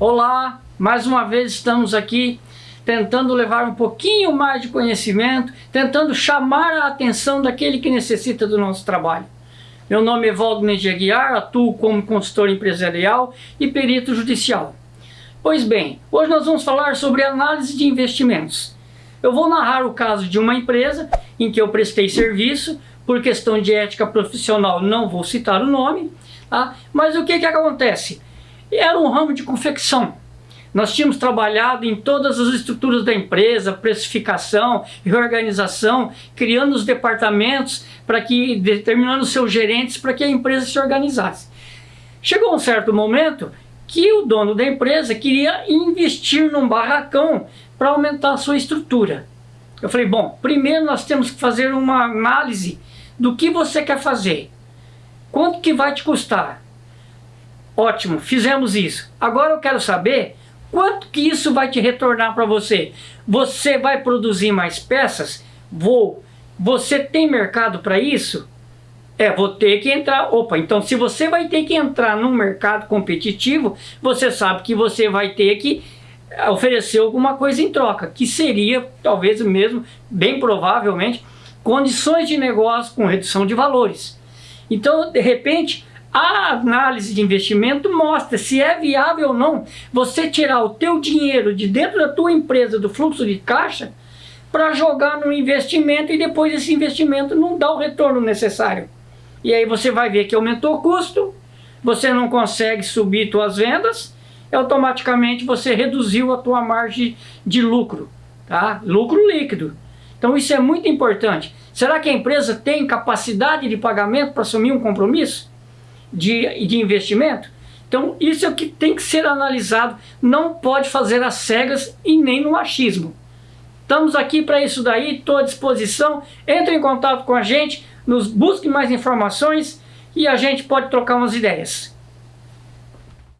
Olá, mais uma vez estamos aqui tentando levar um pouquinho mais de conhecimento, tentando chamar a atenção daquele que necessita do nosso trabalho. Meu nome é Valdemir de Aguiar, atuo como consultor empresarial e perito judicial. Pois bem, hoje nós vamos falar sobre análise de investimentos. Eu vou narrar o caso de uma empresa em que eu prestei serviço, por questão de ética profissional não vou citar o nome, tá? mas o que, que acontece? Era um ramo de confecção. Nós tínhamos trabalhado em todas as estruturas da empresa, precificação, reorganização, criando os departamentos para que, determinando seus gerentes para que a empresa se organizasse. Chegou um certo momento que o dono da empresa queria investir num barracão para aumentar a sua estrutura. Eu falei, bom, primeiro nós temos que fazer uma análise do que você quer fazer. Quanto que vai te custar? Ótimo, fizemos isso. Agora eu quero saber quanto que isso vai te retornar para você. Você vai produzir mais peças? Vou. Você tem mercado para isso? É, vou ter que entrar. Opa, então se você vai ter que entrar num mercado competitivo, você sabe que você vai ter que oferecer alguma coisa em troca, que seria, talvez mesmo, bem provavelmente, condições de negócio com redução de valores. Então, de repente, a análise de investimento mostra se é viável ou não você tirar o teu dinheiro de dentro da tua empresa, do fluxo de caixa, para jogar no investimento e depois esse investimento não dá o retorno necessário. E aí você vai ver que aumentou o custo, você não consegue subir suas vendas, e automaticamente você reduziu a tua margem de lucro, tá? lucro líquido. Então isso é muito importante. Será que a empresa tem capacidade de pagamento para assumir um compromisso? De, de investimento. Então isso é o que tem que ser analisado, não pode fazer às cegas e nem no achismo. Estamos aqui para isso daí, estou à disposição, entre em contato com a gente, nos busque mais informações e a gente pode trocar umas ideias.